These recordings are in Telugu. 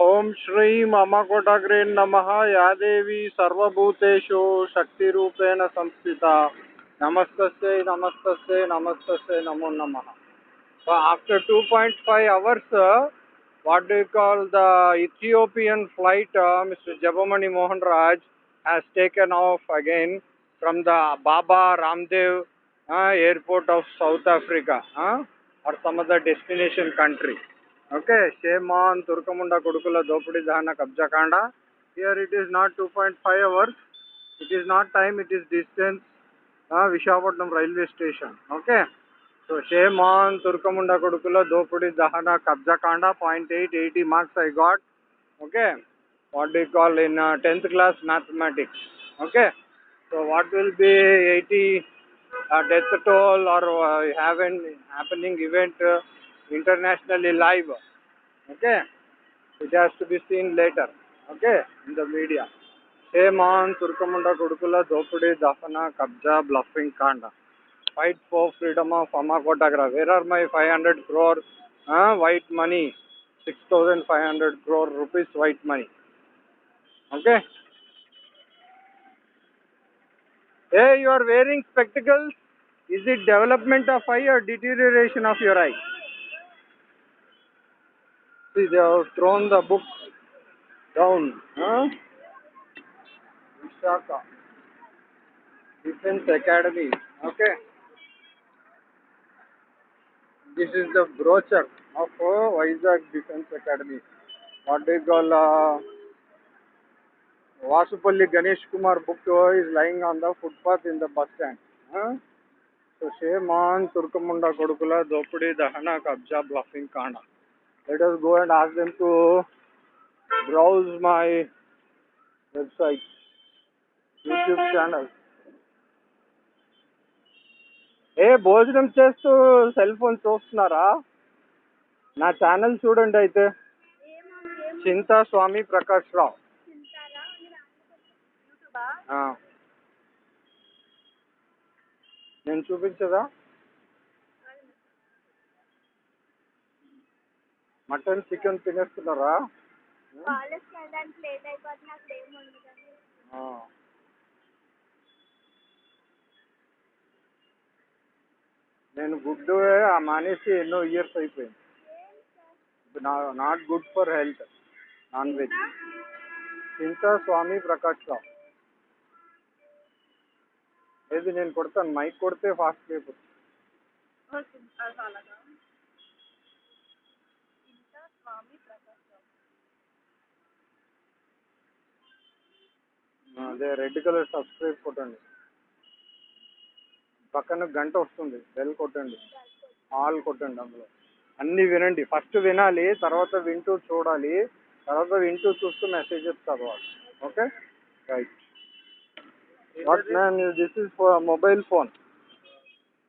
ओम श्री मम कोटाग्रे नम. या देवी सर्वभूतेषु शक्ति रूपेण नमस्त नमस्त नमस्त नमो नम. After two point five hours what do call the Ethiopian flight mister Jabmani Mohan Raj has taken off again from the Baba Ramdev airport of South Africa और some destination country Okay, Sheman, Turkamunda, Kudukula, Dopudi, Dahana, Kabjakanda. Here it is not 2.5 hours. It is not time, it is distance. Uh, Vishakhapatnam railway station. Okay. So shame on తుర్కముండ కొడుకులో దోపిడి దహన కబ్జాకాండ point eight eighty marks I got okay what do call in tenth class mathematics okay so what will be eighty death toll are happening event happening internationally live. Okay, it has to be seen later. Okay, in the media. Shame on Turkamunda Kudukula, Dopudi, Dafana, Kabja, bluffing Kanda. Fight for freedom of Amakotagra. Where are my 500 crore uh, white money? 6,500 crore rupees white money. Okay. Hey, you are wearing spectacles. Is it development of eye or deterioration of your eye? See, they have thrown the book down. Huh? Vishaka. Defense Academy. Okay? This is the brochure of uh, Vizag Defense Academy. What they call uh, Vasupalli Ganesh Kumar book is lying on the footpath in the bus stand. Huh? So Sheman Turkamunda Kodukula Dopudi Dahana Kabja Bluffing Kana. Let us go and ask them to browse my website, YouTube channel. ఏ భోజనం చేస్తూ సెల్ ఫోన్ చూస్తున్నారా నా ఛానల్ చూడండి అయితే చింతా స్వామి ప్రకాష్ రావు ఆ. నేను చూపించదా మటన్ చికెన్ తినేస్తున్నారా? కాలేజ్కి వెళ్ళడానికి లేట్ అయిపోతుంది అక్కడ ఏం ఉండదు ఆ. నేను గుడ్డు మానేసి ఎన్నో ఇయర్స్ అయిపోయింది. Not good for health non veg. Chinta Swami Prakash Rao ఏది నేను కొడతాను? మైక్ కొడితే ఫాస్ట్ అయిపోతుంది అలాగా ఇంకా స్వామి ప్రకాష్ రావు. అదే రెడ్ కలర్ సబ్స్క్రైబ్ కొట్టండి. పక్కన గంట వస్తుంది బెల్ కొట్టండి ఆల్ కొట్టండి అందులో. అన్నీ వినండి. ఫస్ట్ వినాలి తర్వాత వింటూ చూడాలి తర్వాత వింటూ చూస్తూ మెసేజెస్ చదవాలి. Okay? Right. What man this is for mobile phone.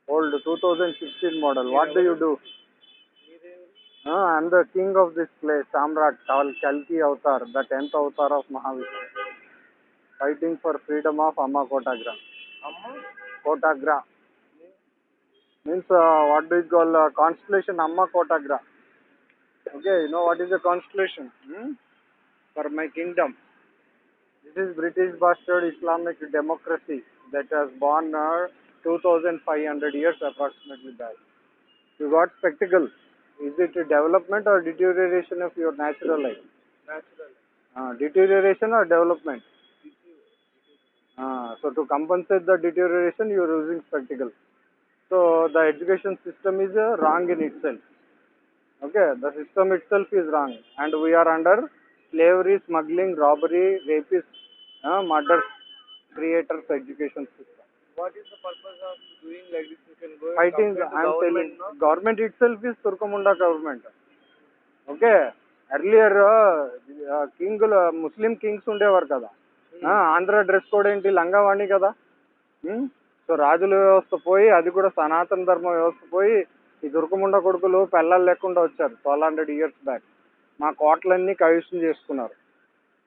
Old two thousand sixteen model. What do you do? I'm the king of this place. Samrat call కల్కి avatar the tenth avatar of Mahavishnu fighting for freedom of Amma Kotagra. Amma? Kotagra. Means uh, what do you call uh, constellation Amma Kotagra? Okay, you know what is the constellation? Hmm? For my kingdom. This is British bastard Islamic democracy that was born uh, 2500 years approximately back. You got spectacle. Is it a development or deterioration of your natural life? Natural. Uh, deterioration or development? Uh, so to compensate the deterioration, you are using spectacle. So the education system is uh, wrong in itself. Okay, the system itself is wrong, and we are under slavery, smuggling, robbery, rapist, uh, murders, creators education system. What is the purpose of doing like this? You can go and Fighting, compare to I am telling, government, no? government itself is Turkamunda government. Okay earlier king Muslim kings ఉండేవారు కదా ఆ, ఆంధ్ర డ్రెస్ కోడ్ ఏంటి? లంగావాణి కదా. సో రాజుల వ్యవస్థ పోయి అది కూడా సనాతన ధర్మ వ్యవస్థ పోయి ఈ దుర్గముండ కొడుకులు పెళ్ళాలు లేకుండా వచ్చారు ట్వెల్వ్ హండ్రెడ్ ఇయర్స్ బ్యాక్. మా కోటలన్నీ కవిష్యం చేసుకున్నారు.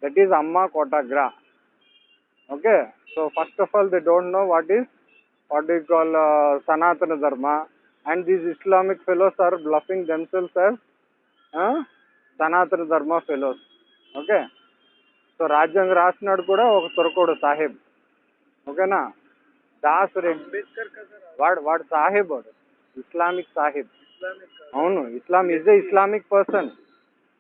దట్ ఈజ్ అమ్మ కోటాగ్రా okay so first of all they don't know what is what is call Sanatana Dharma. And these Islamic fellows are bluffing themselves as Sanatana Dharma fellows okay so రాజ్యాంగం రాసినాడు కూడా ఒక తురకోడు సాహెబ్. ఓకేనా? దాస్ రెడ్డి అంబేద్కర్ వాడు వాడు సాహెబ్ వాడు. ఇస్లామిక్ సాహెబ్. అవును Islam is a Islamic person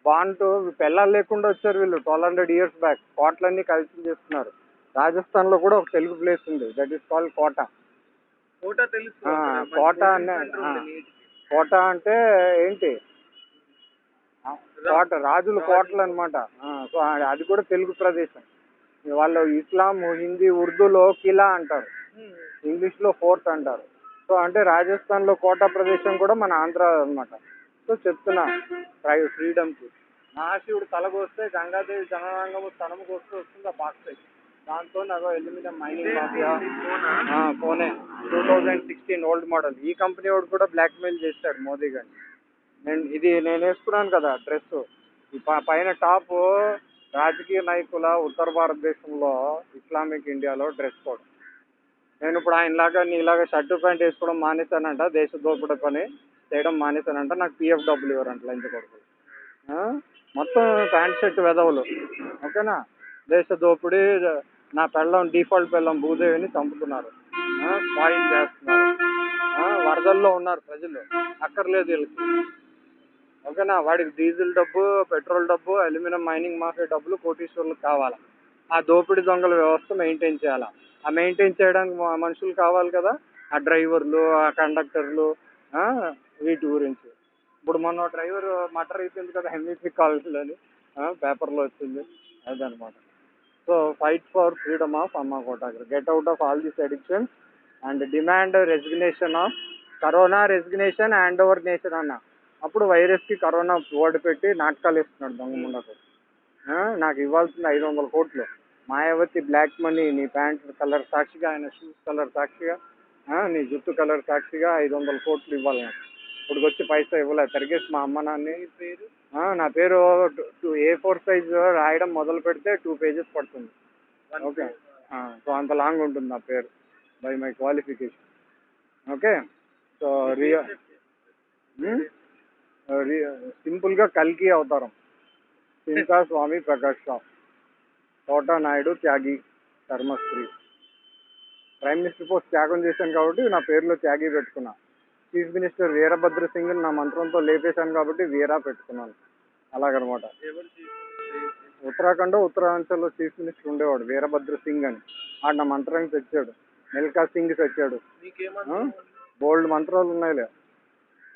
Bantu పెళ్ళాలు లేకుండా వచ్చారు వీళ్ళు ట్వెల్వ్ హండ్రెడ్ ఇయర్స్ బ్యాక్ కోటలన్నీ కలిసి చేస్తున్నారు. రాజస్థాన్లో కూడా ఒక తెలుగు ప్లేస్ ఉంది. That is called Kota. Kota తెలుసు. కోట అనే-. కోట అంటే ఏంటి? కోట రాజుల కోటలు అనమాట సో ఆ- అది కూడా తెలుగు ప్రదేశం. వాళ్ళు ఇస్లాం హిందీ ఉర్దూలో కిలా అంటారు. హ్మ్. ఇంగ్లీష్లో ఫోర్త్ అంటారు. సో అంటే రాజస్థాన్లో కోట ప్రదేశం కూడా మన ఆంధ్ర అన్నమాట. సో చెప్తున్నా ఫ్రై ఫ్రీడమ్కి. మహాశివుడు తలకొస్తే గంగాదేవి జనరంగము స్థనముకు వస్తూ వస్తుంది ఆ బాక్స్ దాంతో అదో ఎల్యూమినియం మైనింగ్ మాఫియా? పోనే two thousand sixteen old model. ఈ కంపెనీ వాడు కూడా బ్లాక్ మెయిల్ చేశాడు మోదీ గారిని. నేను ఇది నేను వేసుకున్నాను కదా డ్రెస్ పైన టాప్ రాజకీయ నాయకుల ఉత్తర భారతదేశంలో ఇస్లామిక్ ఇండియాలో డ్రెస్ కోడ్. నేను ఇప్పుడు ఆయనలాగా నీలాగా షర్టు ప్యాంట్ వేసుకోవడం మానేశానంట దేశ దోపిడీ పని చేయడం మానేశానంట నాకు పిఎఫ్ డబ్బులు ఇవ్వరంట లంచ కొడుకు మొత్తం ప్యాంట్ షర్ట్ వెదవులు. ఓకేనా? దేశ దోపిడీ నా పెళ్ళం డిఫాల్ట్ పెళ్ళం భూదేవిని చంపుతున్నారు. పాయింట్ చేస్తున్నారు. వరదల్లో ఉన్నారు ప్రజలు. అక్కర్లేదు వీళ్ళకి. ఓకేనా? వాడికి డీజిల్ డబ్బు పెట్రోల్ డబ్బు అల్యూమినియం మైనింగ్ మాఫియా డబ్బులు కోటీశ్వర్లకు కావాలి? ఆ దోపిడీ దొంగల వ్యవస్థ మెయింటైన్ చేయాలి? ఆ మెయింటైన్ చేయడానికి మనుషులు కావాలి కదా? ఆ డ్రైవర్లు ఆ కండక్టర్లు వీటి గురించి. ఇప్పుడు మొన్న డ్రైవర్ మటర్ అయిపోయింది కదా ఎంఈపీ కాలేజీలోని పేపర్లో వచ్చింది. అదనమాట. So fight for freedom of అమ్మ కోటాగ్ర. Get out of all this addictions and demand resignation of corona resignation hand over nation అన్న. అప్పుడు వైరస్కి కరోనా ఓడి పెట్టి నాటకాలు ఇస్తున్నాడు దొంగ ముండకు. నాకు ఇవ్వాల్సింది ఐదు వందల కోట్లు. మాయావతి బ్లాక్ మనీ నీ ప్యాంట్ కలర్ సాక్షిగా ఆయన షూస్ కలర్ సాక్షిగా నీ జుట్టు కలర్ సాక్షిగా ఐదు వందల కోట్లు ఇవ్వాలి నాకు. ఇప్పుడు వచ్చి పైసా ఇవ్వలే. తరిగేసి మా అమ్మ నాన్ని పేరు? నా పేరు టూ ఏ ఫోర్ సైజ్ రాయడం మొదలు పెడితే టూ పేజెస్ పడుతుంది. ఓకే. సో అంత లాంగ్ ఉంటుంది నా పేరు by my qualification. Okay. So Riya సింపుల్గా కల్కి అవతారం. Chinta Swami Prakash Rao. Thota Naidu Tyagi Dharmasri. Prime minister post త్యాగం చేశాను కాబట్టి నా పేరులో త్యాగి పెట్టుకున్నా. చీఫ్ మినిస్టర్ వీరభద్ర సింగ్ నా మంత్రంతో లేపేశాను కాబట్టి వీరా పెట్టుకున్నాను. అలాగనమాట? ఉత్తరాఖండ్ ఉత్తరాంచల్లో చీఫ్ మినిస్టర్ ఉండేవాడు వీరభద్ర సింగ్ అని. ఆడు నా మంత్రానికి తెచ్చాడు. మిల్కా సింగ్ తెచ్చాడు. బోల్డ్ మంత్రాలు ఉన్నాయిలే.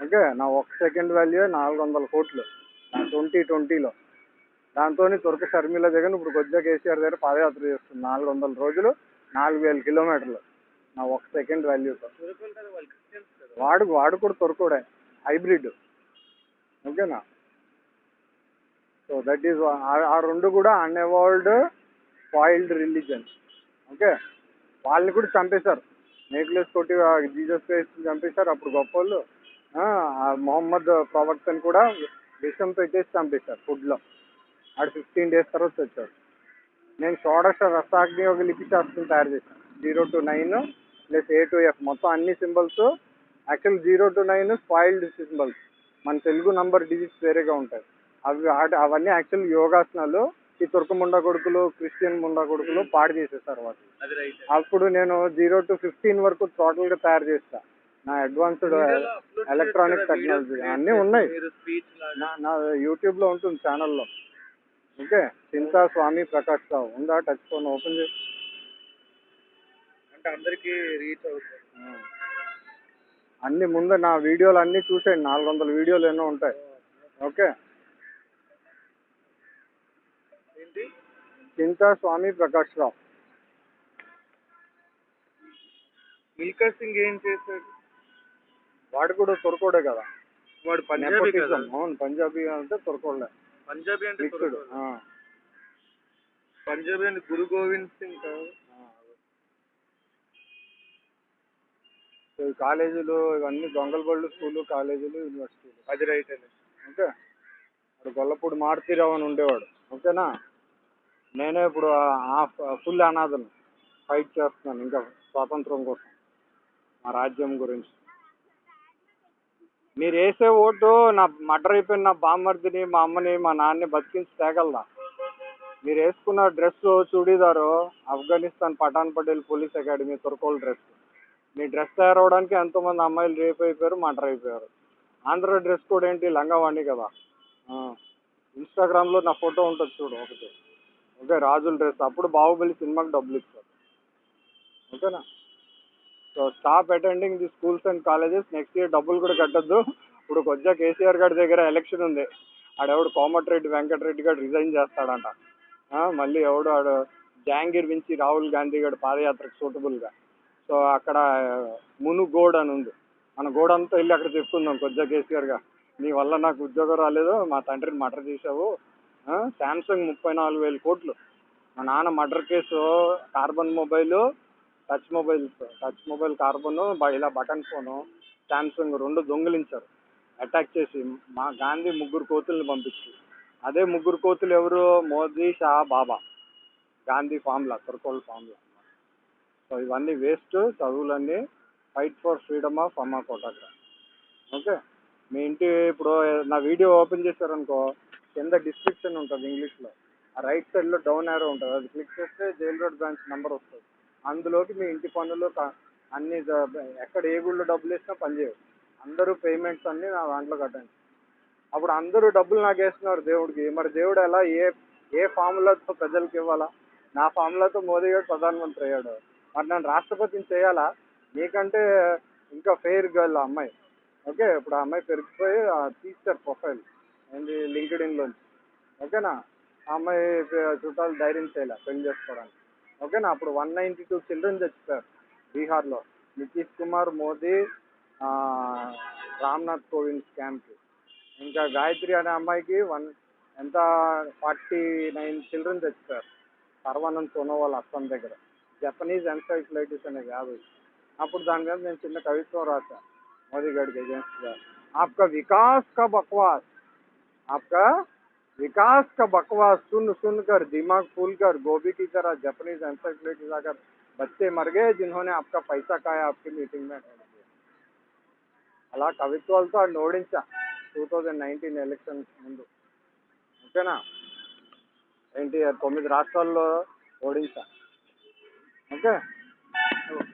ఓకే నా ఒక సెకండ్ వాల్యూ నాలుగు వందల కోట్లు. ట్వంటీ ట్వంటీలో. దాంతో తుర్క షర్మిల దగ్గర ఇప్పుడు కొద్దిగా కేసీఆర్ దగ్గర పాదయాత్ర చేస్తుంది నాలుగు వందల రోజులు నాలుగు వేల కిలోమీటర్లు. నా ఒక సెకండ్ వాల్యూతో వాడు వాడు కూడా తుర్కుడే. హైబ్రిడ్. ఓకేనా? సో దట్ ఈస్ ఆ రెండు కూడా అన్ఎవాల్డ్ స్పాయిల్డ్ రిలీజన్ ఓకే? వాళ్ళని కూడా చంపేశారు. నేక్లెస్ కొట్టి జీజస్ క్రైస్ట్ చంపేశారు. అప్పుడు గొప్ప వాళ్ళు మొహమ్మద్ ప్రవక్తని కూడా విషం పెట్టేసి చంపేశారు ఫుడ్లో. ఆడు ఫిఫ్టీన్ డేస్ తర్వాత వచ్చాడు. నేను షోడశ రసాగ్ని ఒక లిపి శాస్త్రం తయారు చేశాను. Zero to nine plus A to F మొత్తం అన్ని symbols actual zero to nine spoiled symbols. మన తెలుగు నంబర్ డిజిట్స్ వేరేగా ఉంటాయి. అవి అవన్నీ యాక్చువల్ యోగాసనాలు ఈ తుర్క ముండా కొడుకులు క్రిస్టియన్ ముండా కొడుకులు పాడు వాటిని అది రైట్ అప్పుడు నేను జీరో టు ఫిఫ్టీన్ వరకు టోటల్గా తయారు చేస్తా. నా అడ్వాన్స్డ్ ఎలక్ట్రానిక్ టెక్నాలజీ అన్నీ ఉన్నాయి. నా యూట్యూబ్లో ఉంటుంది ఛానల్లో. ఓకే? చింతా స్వామి ప్రకాష్ రావు. ఉందా? టచ్ ఫోన్ ఓపెన్ చేసి అంటే అందరికి రీచ్ అవుతుంది. అన్ని ముందు నా వీడియోలు అన్నీ చూసేయండి. నాలుగు వందల వీడియోలు ఎన్నో ఉంటాయి. ఓకే? చింతా స్వామి ప్రకాష్ రావు. మిల్కా సింగ్ ఏం చేశాడు? వాడు కూడా తురకోడే కదా. వాడు పంజాబీ కదా. అవును పంజాబీ అంటే తురకోడే పంజాబీ అంటే మిక్స్డ్. పంజాబీ అంటే గురు గోవింద్ సింగ్ కాదు? కాలేజీలు ఇవన్నీ దొంగల బళ్ళు స్కూలు కాలేజీలు యూనివర్సిటీలు. అది రైట్ అండి. ఓకే. అక్కడ గొల్లపూడి మారుతీరావు అని ఉండేవాడు. ఓకేనా? నేనే ఇప్పుడు హాఫ్ ఫుల్ అనాథను. ఫైట్ చేస్తున్నాను ఇంకా స్వాతంత్రం కోసం. మా రాజ్యం గురించి. మీరు వేసే ఓటు నా మర్డర్ అయిపోయిన నా బామ్మర్దిని మా అమ్మని మా నాన్నని బతికించి తేగలదా మీరు వేసుకున్న dress churidar Afghanistan Pathan Patel police academy తుర్కోల్ dress. మీ డ్రెస్ తయారవడానికి ఎంతోమంది అమ్మాయిలు రేప్ అయిపోయారు మర్డర్ అయిపోయారు. ఆంధ్ర డ్రెస్ కోడ్ ఏంటి? లంగావాణి కదా. ఇన్స్టాగ్రామ్లో నా ఫోటో ఉంటుంది చూడు ఒకటి. ఓకే రాజుల డ్రెస్. అప్పుడు బాహుబలి సినిమాకి డబ్బులు ఇస్తారు ఓకేనా? So stop attending the schools and colleges next year డబ్బులు కూడా కట్టద్దు. ఇప్పుడు కొద్దిగా కేసీఆర్ గారి దగ్గర ఎలక్షన్ ఉంది. ఆడెవడు కోమటిరెడ్డి వెంకటరెడ్డి గారు రిజైన్ చేస్తాడంట. మళ్ళీ ఎవడు ఆడు జాంగీర్ నుంచి రాహుల్ గాంధీ గారు పాదయాత్రకు సూటబుల్గా సో అక్కడ మునుగోడ్ అని ఉంది. మన గోడ అంతా వెళ్ళి అక్కడ చెప్పుకుందాం కొద్దిగా కేసీఆర్గా నీ వల్ల నాకు ఉద్యోగం రాలేదు మా తండ్రిని మటర్ చేసావు శాంసంగ్ ముప్పై నాలుగు వేల కోట్లు. మా నాన్న murder case Karbonn mobile touch mobile touch mobile Karbonn ఇలా బటన్ ఫోను శాంసంగ్ రెండు దొంగిలించారు. అటాక్ చేసి మా గాంధీ ముగ్గురు కోతుల్ని పంపించి. అదే ముగ్గురు కోతులు ఎవరు? మోదీ షా బాబా. గాంధీ ఫామ్లా తుర్కోల్ ఫామ్లా. సో ఇవన్నీ వేస్ట్ చదువులన్నీ. ఫైట్ ఫర్ ఫ్రీడమ్ ఆఫ్ అమ్మ కోటాగ్రా ఓకే? మీ ఇంటి ఇప్పుడు నా వీడియో ఓపెన్ చేశారనుకో కింద డిస్క్రిప్షన్ ఉంటుంది ఇంగ్లీష్లో. ఆ రైట్ సైడ్లో డౌన్ యారో ఉంటుంది. అది క్లిక్ చేస్తే జైల్ రోడ్ బ్రాంచ్ నెంబర్ వస్తుంది. అందులోకి మీ ఇంటి పనులు అన్ని ఎక్కడ ఏ గుళ్ళో డబ్బులు వేసినా పనిచేయవు అందరూ పేమెంట్స్ అన్నీ నా దాంట్లో కట్టండి అప్పుడు అందరూ డబ్బులు నాకు వేస్తున్నారు దేవుడికి. మరి దేవుడు ఎలా ఏ ఏ ఫార్ములాతో ప్రజలకు ఇవ్వాలా? నా ఫార్ములాతో మోదీ గారు ప్రధానమంత్రి అయ్యాడు. మరి నన్ను రాష్ట్రపతిని చేయాలా? నీకంటే ఇంకా ఫెయిర్ గర్ల్ అమ్మాయి. ఓకే ఇప్పుడు ఆ అమ్మాయి పెరిగిపోయి తీస్తారు ప్రొఫైల్ ఏంది లింక్డ్ ఇన్లోంచి ఓకేనా? ఆ అమ్మాయి చుట్టాలు ధైర్యం చేయాలి పెళ్ళి చేసుకోవడానికి. ఓకేనా అప్పుడు వన్ నైంటీ టూ చిల్డ్రన్ చచ్చిపోయారు బీహార్లో నితీష్ కుమార్ మోదీ ఆ, రామ్నాథ్ కోవింద్ స్కామ్కి ఇంకా గాయత్రి అనే అమ్మాయికి వన్ ఎంత ఫార్టీ నైన్ చిల్డ్రన్ చచ్చిపోయారు సర్వానంద్ సోనోవాల్ అస్సాం దగ్గర జపనీస్ ఎన్సైక్లైటిస్ అనే వ్యాధి అప్పుడు దాని మీద నేను చిన్న కవిత్వం రాశా మోదీ గారికి అగేన్స్ట్గా आपका विकास का बकवास आपका विकास का बकवास सुन सुन कर दिमाग फूल कर गोभी की तरह जापानीज एंसाइक्लोपीडिया आकर बच्चे मर गए जिन्होंने आपका पैसा खाया आपकी मीटिंग में అలా కవిత్వాలతో ఆడిని ఓడించా టూ థౌజండ్ నైన్టీన్ ఎలక్షన్స్ ముందు ఓకేనా ఏంటి తొమ్మిది రాష్ట్రాల్లో ఓడించా ఓకే